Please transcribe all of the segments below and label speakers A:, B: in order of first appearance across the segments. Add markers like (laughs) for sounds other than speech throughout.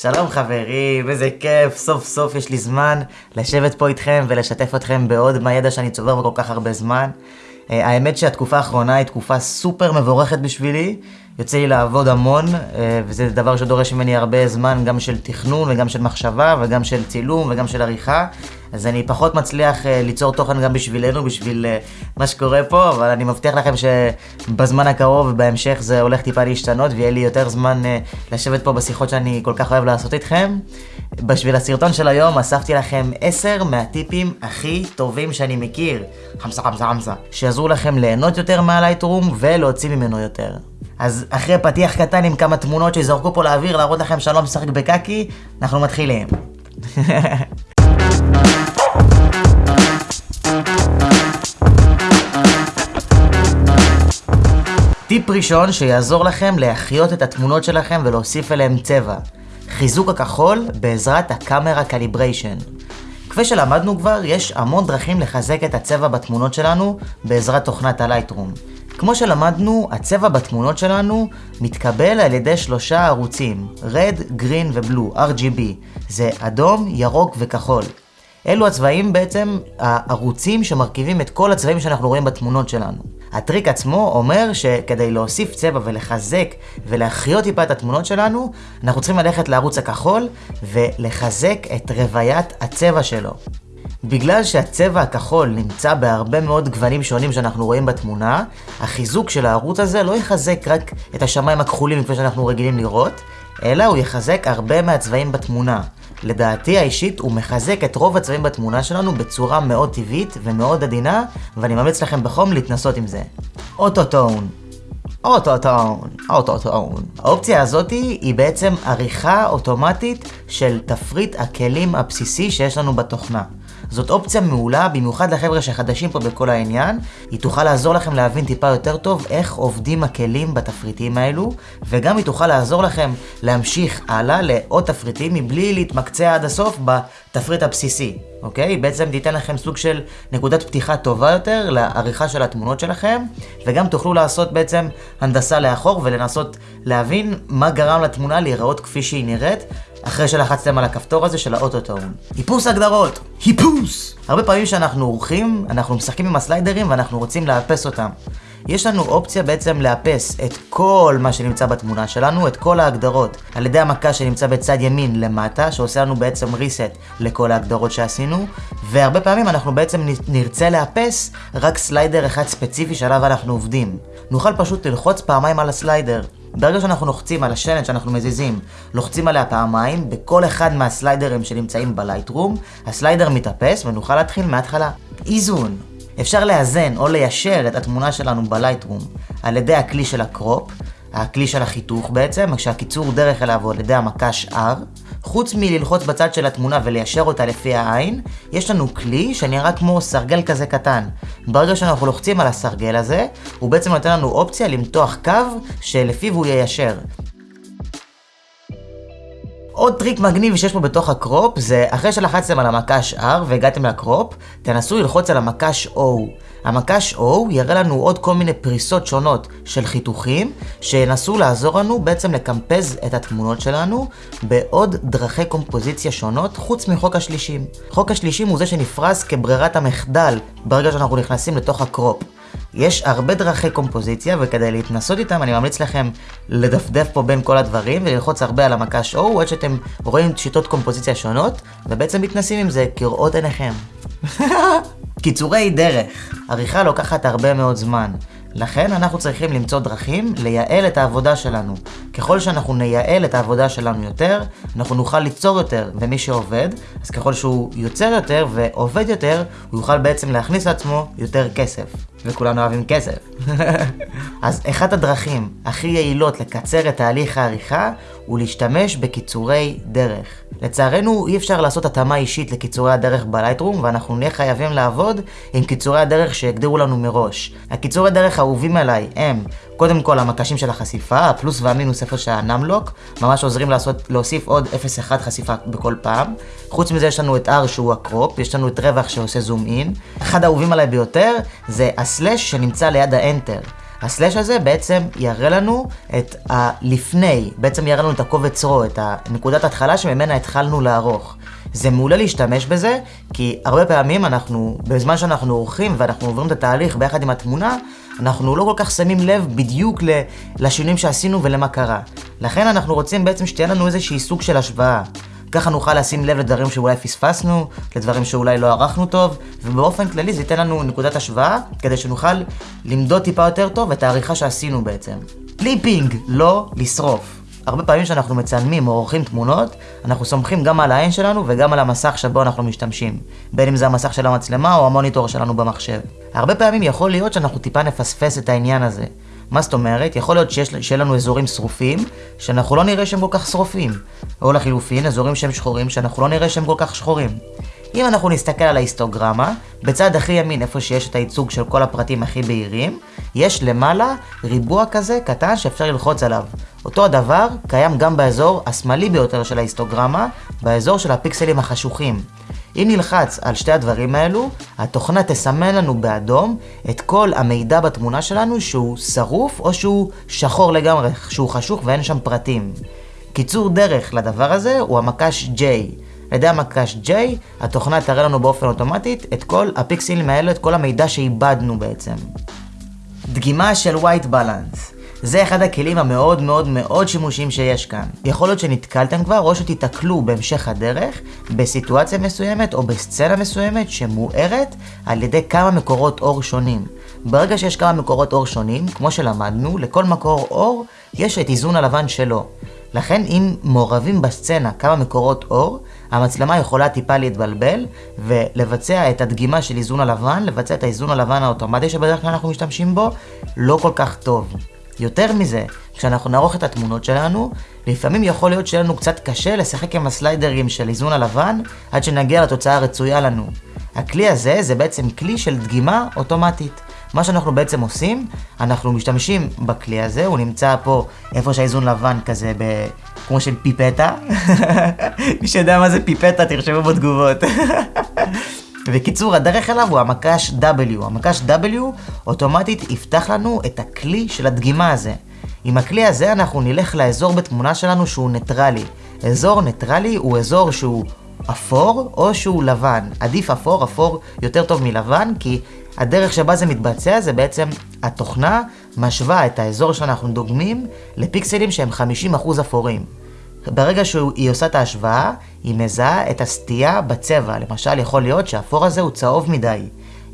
A: שלום חברים, איזה כיף, סוף סוף יש לי זמן לשבת פה איתכם ולשתף אתכם בעוד מהידע שאני צובר בכל כך הרבה זמן. אה, האמת שהתקופה האחרונה היא תקופה סופר מבורכת בשבילי, יוצא לי לעבוד המון, אה, וזה דבר שדורש ממני הרבה זמן, גם של תכנון וגם של מחשבה וגם של צילום וגם של עריכה. אז אני פחות מצליח uh, ליצור תוכן גם בשבילנו, בשביל uh, מה שקורה פה, אבל אני מבטיח לכם שבזמן הקרוב ובהמשך זה הולך טיפה להשתנות, ויהיה לי יותר זמן לשבת פה בשיחות שאני כל כך אוהב לעשות איתכם. בשביל הסרטון של היום אספתי לכם 10 מהטיפים הכי טובים שאני מכיר, חמסה חמסה חמסה, שיעזרו לכם ליהנות יותר מהלייטרום ולהוציא ממנו יותר. אז אחרי פתיח קטן עם כמה תמונות שזרקו פה לאוויר להראות לכם שאני לא משחק בקקי, אנחנו מתחילים. (laughs) טיפ ראשון שיעזור לכם להחיות את התמונות שלכם ולהוסיף אליהם צבע. חיזוק הכחול בעזרת ה camera calibration. כפי שלמדנו כבר, יש המון דרכים לחזק את הצבע בתמונות שלנו בעזרת תוכנת ה Lightroom. כמו שלמדנו, הצבע בתמונות שלנו מתקבל על ידי שלושה ערוצים, red, green ו-blue, RGB. זה אדום, ירוק וכחול. אלו הצבעים בעצם הערוצים שמרכיבים את כל הצבעים שאנחנו רואים בתמונות שלנו. הטריק עצמו אומר שכדי להוסיף צבע ולחזק ולהחיות טיפה את התמונות שלנו, אנחנו צריכים ללכת לערוץ הכחול ולחזק את רוויית הצבע שלו. בגלל שהצבע הכחול נמצא בהרבה מאוד גוונים שונים שאנחנו רואים בתמונה, החיזוק של הערוץ הזה לא יחזק רק את השמיים הכחולים כפי שאנחנו רגילים לראות, אלא הוא יחזק הרבה מהצבעים בתמונה. לדעתי האישית הוא מחזק את רוב הצבעים בתמונה שלנו בצורה מאוד טבעית ומאוד עדינה, ואני ממליץ לכם בחום להתנסות עם זה. אוטוטון אוטוטון. האופציה הזאת היא בעצם עריכה אוטומטית של תפריט הכלים הבסיסי שיש לנו בתוכנה. זאת אופציה מעולה, במיוחד לחבר'ה שחדשים פה בכל העניין. היא תוכל לעזור לכם להבין טיפה יותר טוב איך עובדים הכלים בתפריטים האלו, וגם היא תוכל לעזור לכם להמשיך הלאה לעוד תפריטים מבלי להתמקצע עד הסוף בתפריט הבסיסי. אוקיי? בעצם תיתן לכם סוג של נקודת פתיחה טובה יותר לעריכה של התמונות שלכם, וגם תוכלו לעשות בעצם הנדסה לאחור ולנסות להבין מה גרם לתמונה להיראות כפי שהיא נראית, אחרי שלחצתם על הכפתור הזה של האוטוטון. היפוס הגדרות! היפוס! הרבה פעמים כשאנחנו עורכים, אנחנו משחקים עם הסליידרים ואנחנו רוצים לאפס אותם. יש לנו אופציה בעצם לאפס את כל מה שנמצא בתמונה שלנו, את כל ההגדרות, על ידי המכה שנמצא בצד ימין למטה, שעושה לנו בעצם reset לכל ההגדרות שעשינו, והרבה פעמים אנחנו בעצם נרצה לאפס רק slider אחד ספציפי שעליו אנחנו עובדים. נוכל פשוט ללחוץ פעמיים על ה slider. ברגע שאנחנו לוחצים על השלט שאנחנו מזיזים, לוחצים עליה פעמיים, בכל אחד מהסליידרים שנמצאים ב Lightroom, ה slider מתאפס ונוכל להתחיל מההתחלה. איזון. אפשר לאזן או ליישר את התמונה שלנו ב Lightroom על ידי הכלי של ה crop, הכלי של החיתוך בעצם, כשהקיצור דרך אליו הוא על ידי המקש R. חוץ מללחוץ בצד של התמונה וליישר אותה לפי העין, יש לנו כלי שנראה כמו סרגל כזה קטן. ברגע שאנחנו לוחצים על הסרגל הזה, הוא בעצם נותן לנו אופציה למתוח קו שלפיו הוא יישר. עוד טריק מגניב שיש פה בתוך ה crop זה אחרי שלחצתם על המקש R והגעתם ל crop, תנסו ללחוץ על המקש O. המקש O יראה לנו עוד כל מיני פריסות שונות של חיתוכים שינסו לעזור לנו בעצם לקמפז את התמונות שלנו בעוד דרכי קומפוזיציה שונות חוץ מחוק השלישים. חוק השלישים הוא זה שנפרס כברירת המחדל ברגע שאנחנו נכנסים לתוך הקרופ. יש הרבה דרכי קומפוזיציה, וכדי להתנסות איתם אני ממליץ לכם לדפדף פה בין כל הדברים וללחוץ הרבה על המקש O עד שאתם רואים שיטות קומפוזיציה שונות, ובעצם מתנסים עם זה כראות עיניכם. (laughs) קיצורי דרך, עריכה לוקחת הרבה מאוד זמן. לכן אנחנו צריכים למצוא דרכים לייעל את העבודה שלנו. ככל שאנחנו נייעל את העבודה שלנו יותר, אנחנו נוכל ליצור יותר, ומי שעובד, אז ככל שהוא יוצר יותר ועובד יותר, הוא יוכל בעצם להכניס לעצמו יותר כסף. וכולנו אוהבים כסף. (laughs) אז אחת הדרכים הכי יעילות לקצר את תהליך העריכה הוא להשתמש בקיצורי דרך. לצערנו אי אפשר לעשות התאמה אישית לקיצורי הדרך בלייטרום ואנחנו נהיה חייבים לעבוד עם קיצורי הדרך שהגדירו לנו מראש. הקיצורי דרך האהובים עליי הם קודם כל המקשים של החשיפה, הפלוס והמינוס איפה שהנמלוק, ממש עוזרים לעשות, להוסיף עוד 0.1 חשיפה בכל פעם. חוץ מזה יש לנו את R שהוא הקרופ, יש לנו את רווח שעושה זום אין. אחד האהובים עליי ביותר זה הסלאש שנמצא ליד האנטר. הסלאש הזה בעצם יראה לנו את הלפני, בעצם יראה לנו את הקובץ רו, את הנקודת התחלה שממנה התחלנו לערוך. זה מעולה להשתמש בזה, כי הרבה פעמים אנחנו, בזמן שאנחנו עורכים ואנחנו עוברים את התהליך ביחד עם התמונה, אנחנו לא כל כך שמים לב בדיוק לשינויים שעשינו ולמה קרה. לכן אנחנו רוצים בעצם שתהיה לנו איזשהי סוג של השוואה. ככה נוכל לשים לב לדברים שאולי פספסנו, לדברים שאולי לא ערכנו טוב, ובאופן כללי זה ייתן לנו נקודת השוואה, כדי שנוכל למדוד טיפה יותר טוב את העריכה שעשינו בעצם. clipping, לא לשרוף. הרבה פעמים כשאנחנו מצלמים או עורכים תמונות, אנחנו סומכים גם על העין שלנו וגם על המסך שבו אנחנו משתמשים. בין אם זה המסך של המצלמה או המוניטור שלנו במחשב. הרבה פעמים יכול להיות שאנחנו טיפה נפספס את העניין הזה. מה זאת אומרת? יכול להיות שיש, שיהיה לנו אזורים שרופים, שאנחנו לא נראה שהם כל כך שרופים. או לחילופין, אזורים שהם שחורים, שאנחנו לא נראה שהם כל כך שחורים. אם אנחנו נסתכל על ההיסטוגרמה, בצד הכי ימין, איפה שיש את הייצוג של כל הפרטים הכי בהירים, יש למעלה ריבוע כזה קטן שאפשר ללחוץ עליו. אותו הדבר קיים גם באזור השמאלי ביותר של ההיסטוגרמה, באזור של הפיקסלים החשוכים. אם נלחץ על שתי הדברים האלו, התוכנה תסמן לנו באדום את כל המידע בתמונה שלנו שהוא שרוף או שהוא שחור לגמרי, שהוא חשוך ואין שם פרטים. קיצור דרך לדבר הזה הוא המקש J. על ידי המקש J, התוכנה תראה לנו באופן אוטומטית את כל הפיקסלים האלה, את כל המידע שאיבדנו בעצם. דגימה של white balance זה אחד הכלים המאוד מאוד מאוד שימושיים שיש כאן. יכול להיות שנתקלתם כבר או שתיתקלו בהמשך הדרך בסיטואציה מסוימת או בסצנה מסוימת שמוארת על ידי כמה מקורות אור שונים. ברגע שיש כמה מקורות אור שונים, כמו שלמדנו, לכל מקור אור יש את איזון הלבן שלו. לכן אם מעורבים בסצנה כמה מקורות אור, המצלמה יכולה טיפה להתבלבל ולבצע את הדגימה של איזון הלבן, לבצע את האיזון הלבן האוטומטי שבדרך כלל אנחנו משתמשים בו, לא כל כך טוב. יותר מזה, כשאנחנו נערוך את התמונות שלנו, לפעמים יכול להיות שיהיה לנו קצת קשה לשחק עם הסליידרים של איזון הלבן עד שנגיע לתוצאה הרצויה לנו. הכלי הזה זה בעצם כלי של דגימה אוטומטית. מה שאנחנו בעצם עושים, אנחנו משתמשים בכלי הזה, הוא נמצא פה איפה שהאיזון לבן כזה, ב... כמו של פיפטה. (laughs) מי שיודע מה זה פיפטה, תרשמו בתגובות. (laughs) ובקיצור, הדרך אליו הוא המקש W. המקש W אוטומטית יפתח לנו את הכלי של הדגימה הזה. עם הכלי הזה אנחנו נלך לאזור בתמונה שלנו שהוא ניטרלי. אזור ניטרלי הוא אזור שהוא אפור או שהוא לבן. עדיף אפור, אפור יותר טוב מלבן, כי הדרך שבה זה מתבצע זה בעצם התוכנה משווה את האזור שאנחנו דוגמים לפיקסלים שהם 50% אפורים. ברגע שהיא עושה את ההשוואה, היא מזהה את הסטייה בצבע. למשל, יכול להיות שהאפור הזה הוא צהוב מדי.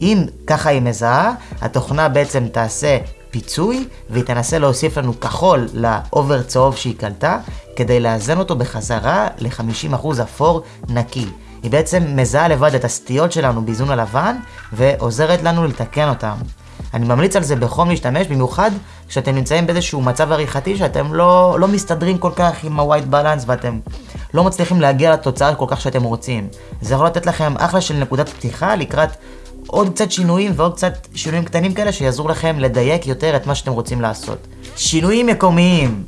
A: אם ככה היא מזהה, התוכנה בעצם תעשה פיצוי, והיא תנסה להוסיף לנו כחול לאובר צהוב שהיא קלטה, כדי לאזן אותו בחזרה ל-50% אפור נקי. היא בעצם מזהה לבד את הסטיות שלנו באיזון הלבן, ועוזרת לנו לתקן אותם. אני ממליץ על זה בחום להשתמש, במיוחד כשאתם נמצאים באיזשהו מצב עריכתי שאתם לא, לא מסתדרים כל כך עם ה-white balance ואתם לא מצליחים להגיע לתוצאה כל כך שאתם רוצים. זה יכול לתת לכם אחלה של נקודת פתיחה לקראת עוד קצת שינויים ועוד קצת שינויים קטנים כאלה שיעזרו לכם לדייק יותר את מה שאתם רוצים לעשות. שינויים מקומיים!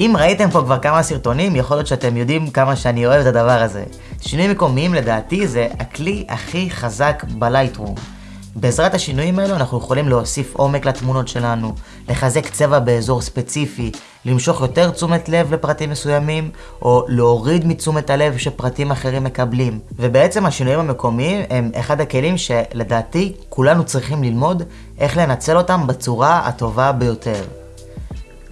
A: אם ראיתם פה כבר כמה סרטונים, יכול להיות שאתם יודעים כמה שאני אוהב את הדבר הזה. שינויים מקומיים לדעתי זה הכלי הכי חזק בלייטרום. בעזרת השינויים האלו אנחנו יכולים להוסיף עומק לתמונות שלנו, לחזק צבע באזור ספציפי, למשוך יותר תשומת לב לפרטים מסוימים, או להוריד מתשומת הלב שפרטים אחרים מקבלים. ובעצם השינויים המקומיים הם אחד הכלים שלדעתי כולנו צריכים ללמוד איך לנצל אותם בצורה הטובה ביותר.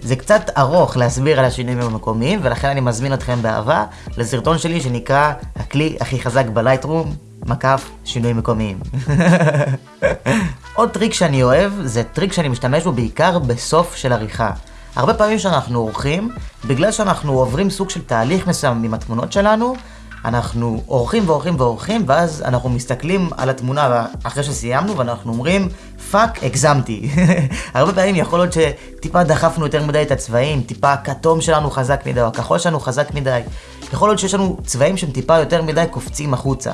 A: זה קצת ארוך להסביר על השינויים המקומיים, ולכן אני מזמין אתכם באהבה לסרטון שלי שנקרא הכלי הכי חזק ב Lightroom, מקף שינויים מקומיים. (laughs) עוד טריק שאני אוהב, זה טריק שאני משתמש בו בעיקר בסוף של עריכה. הרבה פעמים שאנחנו עורכים, בגלל שאנחנו עוברים סוג של תהליך מסוים עם התמונות שלנו, אנחנו עורכים ועורכים ועורכים, ואז אנחנו מסתכלים על התמונה אחרי שסיימנו, ואנחנו אומרים, fuck, הגזמתי. (laughs) הרבה פעמים יכול להיות שטיפה דחפנו יותר מדי את הצבעים, טיפה הכתום שלנו חזק מדי, או הכחול שלנו חזק מדי. יכול להיות שיש לנו צבעים שהם טיפה יותר מדי קופצים החוצה.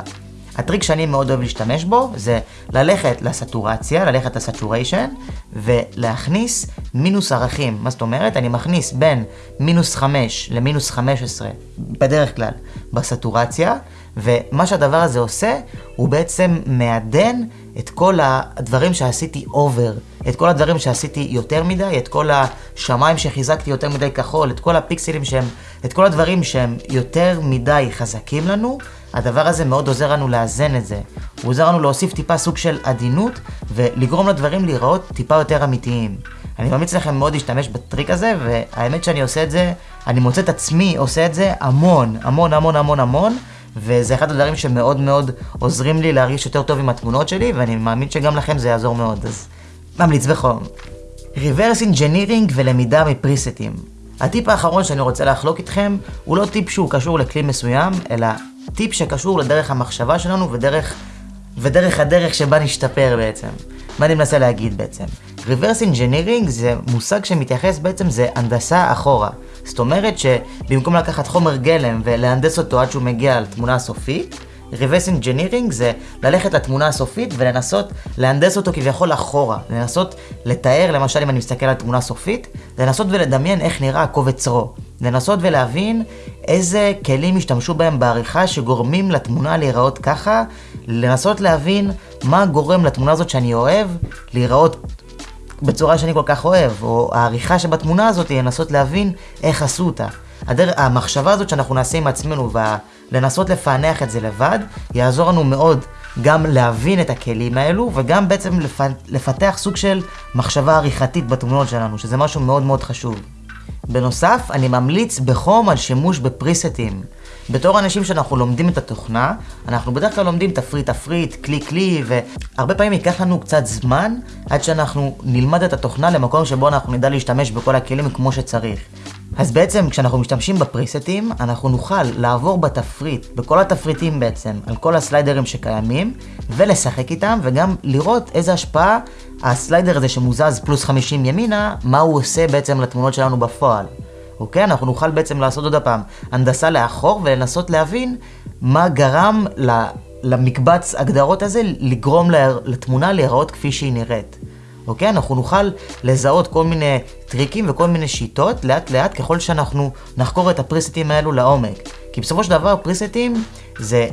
A: הטריק שאני מאוד אוהב להשתמש בו זה ללכת לסטורציה, ללכת ל saturation ולהכניס מינוס ערכים. מה זאת אומרת? אני מכניס בין מינוס 5 למינוס 15 בדרך כלל בסטורציה, ומה שהדבר הזה עושה, הוא בעצם מעדן את כל הדברים שעשיתי over את כל הדברים שעשיתי יותר מדי, את כל השמיים שחיזקתי יותר מדי כחול, את כל הפיקסלים שהם, את כל הדברים שהם יותר מדי חזקים לנו, הדבר הזה מאוד עוזר לנו לאזן את זה. הוא עוזר לנו להוסיף טיפה סוג של עדינות, ולגרום לדברים להיראות טיפה יותר אמיתיים. אני ממליץ לכם מאוד להשתמש בטריק הזה, והאמת שאני עושה את זה, אני מוצא את עצמי עושה את זה המון, המון המון המון המון, וזה אחד הדברים שמאוד מאוד עוזרים לי להרגיש יותר טוב עם התמונות שלי, ואני מאמין שגם לכם זה יעזור מאוד, אז ממליץ בחום. Reverse Engineering ולמידה מפריסטים. הטיפ האחרון שאני רוצה לחלוק איתכם, הוא לא טיפ שהוא קשור לכלי מסוים, אלא טיפ שקשור לדרך המחשבה שלנו ודרך, ודרך הדרך שבה נשתפר בעצם. מה אני מנסה להגיד בעצם? Reverse Engineering זה מושג שמתייחס בעצם, זה הנדסה אחורה. זאת אומרת שבמקום לקחת חומר גלם ולהנדס אותו עד שהוא מגיע לתמונה הסופית, reverse engineering זה ללכת לתמונה הסופית ולנסות להנדס אותו כביכול אחורה. לנסות לתאר, למשל אם אני מסתכל על תמונה סופית, לנסות ולדמיין איך נראה הקובץ רו. לנסות ולהבין איזה כלים השתמשו בהם בעריכה שגורמים לתמונה להיראות ככה, לנסות להבין מה גורם לתמונה הזאת שאני אוהב להיראות בצורה שאני כל כך אוהב, או העריכה שבתמונה הזאת היא לנסות להבין איך עשו אותה. הדר... המחשבה הזאת שאנחנו נעשה עם עצמנו ולנסות לפענח את זה לבד, יעזור לנו מאוד גם להבין את הכלים האלו, וגם בעצם לפ... לפתח סוג של מחשבה עריכתית בתמונות שלנו, שזה משהו מאוד מאוד חשוב. בנוסף, אני ממליץ בחום על שימוש בפריסטים. בתור אנשים שאנחנו לומדים את התוכנה, אנחנו בדרך כלל לומדים תפריט תפריט, כלי כלי, והרבה פעמים ייקח לנו קצת זמן עד שאנחנו נלמד את התוכנה למקום שבו אנחנו נדע להשתמש בכל הכלים כמו שצריך. אז בעצם כשאנחנו משתמשים בפריסטים, אנחנו נוכל לעבור בתפריט, בכל התפריטים בעצם, על כל הסליידרים שקיימים, ולשחק איתם, וגם לראות איזה השפעה הסליידר הזה שמוזז פלוס 50 ימינה, מה הוא עושה בעצם לתמונות שלנו בפועל. אוקיי? אנחנו נוכל בעצם לעשות עוד הפעם הנדסה לאחור ולנסות להבין מה גרם למקבץ הגדרות הזה לגרום לתמונה להיראות כפי שהיא נראית. אוקיי? אנחנו נוכל לזהות כל מיני טריקים וכל מיני שיטות לאט לאט ככל שאנחנו נחקור את הפריסטים האלו לעומק. כי בסופו של דבר פריסטים זה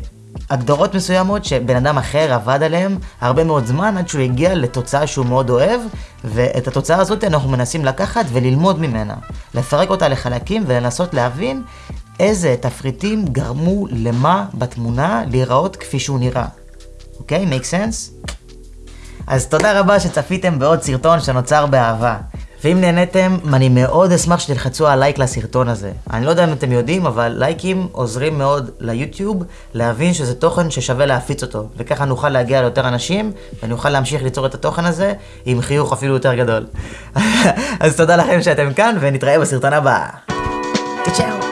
A: הגדרות מסוימות שבן אדם אחר עבד עליהן הרבה מאוד זמן עד שהוא הגיע לתוצאה שהוא מאוד אוהב, ואת התוצאה הזאת אנחנו מנסים לקחת וללמוד ממנה. לפרק אותה לחלקים ולנסות להבין איזה תפריטים גרמו למה בתמונה להיראות כפי שהוא נראה. אוקיי? Okay? make sense? אז תודה רבה שצפיתם בעוד סרטון שנוצר באהבה. ואם נהניתם, אני מאוד אשמח שתלחצו על לייק לסרטון הזה. אני לא יודע אם אתם יודעים, אבל לייקים עוזרים מאוד ליוטיוב להבין שזה תוכן ששווה להפיץ אותו, וככה נוכל להגיע ליותר אנשים, ונוכל להמשיך ליצור את התוכן הזה עם חיוך אפילו יותר גדול. (laughs) אז תודה לכם שאתם כאן, ונתראה בסרטון הבא. צ'או.